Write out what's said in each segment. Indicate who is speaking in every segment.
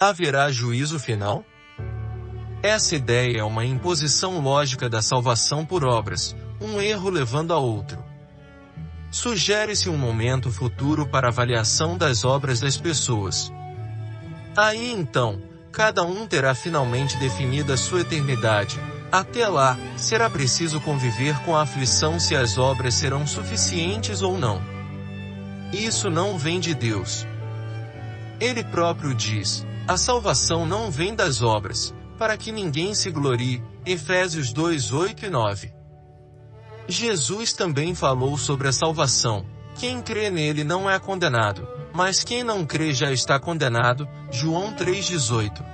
Speaker 1: Haverá juízo final? Essa ideia é uma imposição lógica da salvação por obras, um erro levando a outro. Sugere-se um momento futuro para avaliação das obras das pessoas. Aí então, cada um terá finalmente definida sua eternidade. Até lá, será preciso conviver com a aflição se as obras serão suficientes ou não. Isso não vem de Deus. Ele próprio diz: a salvação não vem das obras, para que ninguém se glorie. Efésios 2, 8 e 9. Jesus também falou sobre a salvação. Quem crê nele não é condenado, mas quem não crê já está condenado. João 3,18.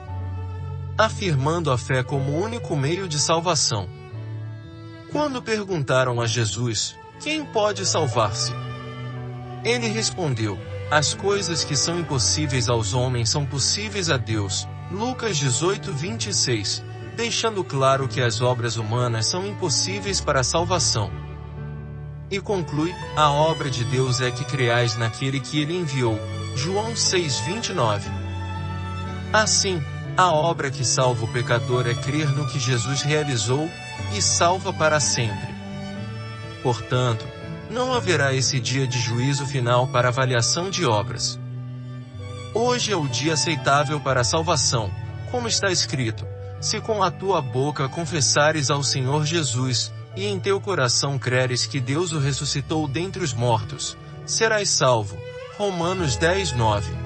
Speaker 1: Afirmando a fé como único meio de salvação. Quando perguntaram a Jesus, quem pode salvar-se? Ele respondeu, as coisas que são impossíveis aos homens são possíveis a Deus. Lucas 18, 26. Deixando claro que as obras humanas são impossíveis para a salvação. E conclui, a obra de Deus é que creais naquele que ele enviou. João 6, 29. Assim, a obra que salva o pecador é crer no que Jesus realizou, e salva para sempre. Portanto, não haverá esse dia de juízo final para avaliação de obras. Hoje é o dia aceitável para a salvação, como está escrito: Se com a tua boca confessares ao Senhor Jesus, e em teu coração creres que Deus o ressuscitou dentre os mortos, serás salvo. Romanos 10, 9.